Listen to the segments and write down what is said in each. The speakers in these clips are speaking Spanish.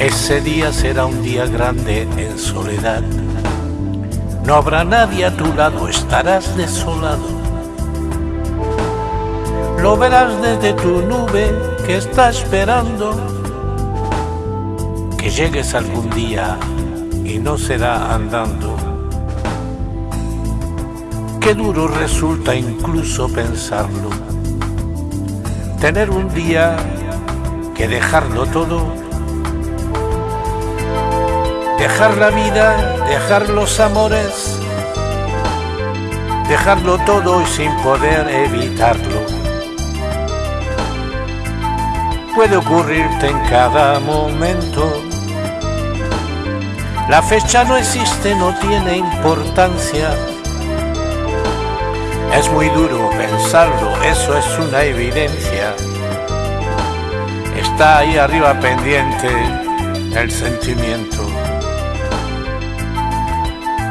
Ese día será un día grande en soledad. No habrá nadie a tu lado, estarás desolado. Lo verás desde tu nube que está esperando que llegues algún día y no será andando. Qué duro resulta incluso pensarlo. Tener un día que dejarlo todo Dejar la vida, dejar los amores, dejarlo todo y sin poder evitarlo. Puede ocurrirte en cada momento. La fecha no existe, no tiene importancia. Es muy duro pensarlo, eso es una evidencia. Está ahí arriba pendiente el sentimiento.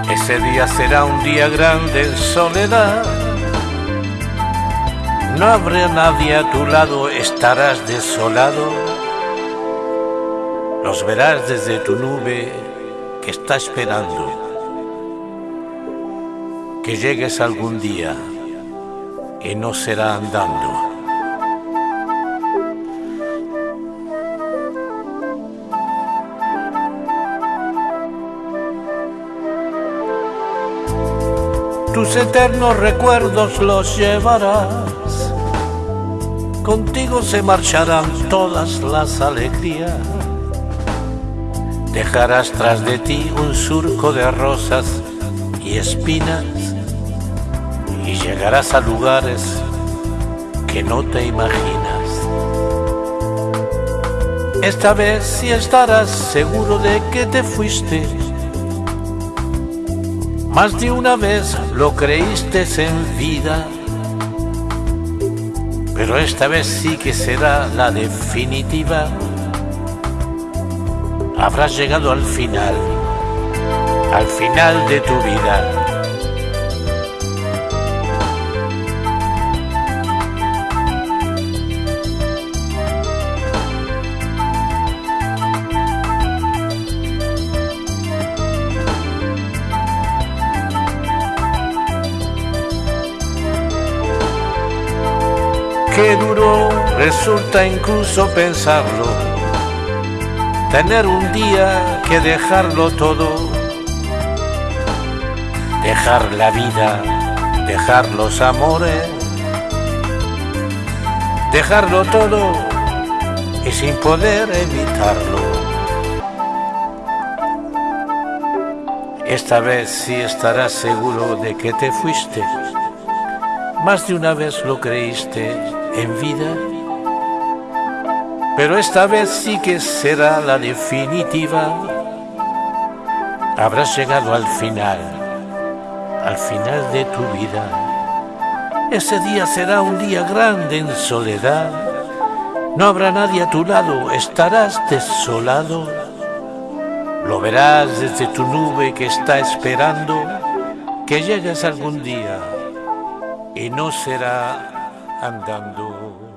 Ese día será un día grande en soledad. No habrá nadie a tu lado, estarás desolado. Los verás desde tu nube que está esperando que llegues algún día y no será andando. Tus eternos recuerdos los llevarás. Contigo se marcharán todas las alegrías. Dejarás tras de ti un surco de rosas y espinas y llegarás a lugares que no te imaginas. Esta vez sí estarás seguro de que te fuiste más de una vez lo creíste en vida, pero esta vez sí que será la definitiva. Habrás llegado al final, al final de tu vida. Qué duro resulta incluso pensarlo, tener un día que dejarlo todo, dejar la vida, dejar los amores, dejarlo todo y sin poder evitarlo. Esta vez sí estarás seguro de que te fuiste. Más de una vez lo creíste en vida, pero esta vez sí que será la definitiva. Habrás llegado al final, al final de tu vida. Ese día será un día grande en soledad. No habrá nadie a tu lado, estarás desolado. Lo verás desde tu nube que está esperando que llegues algún día y no será andando.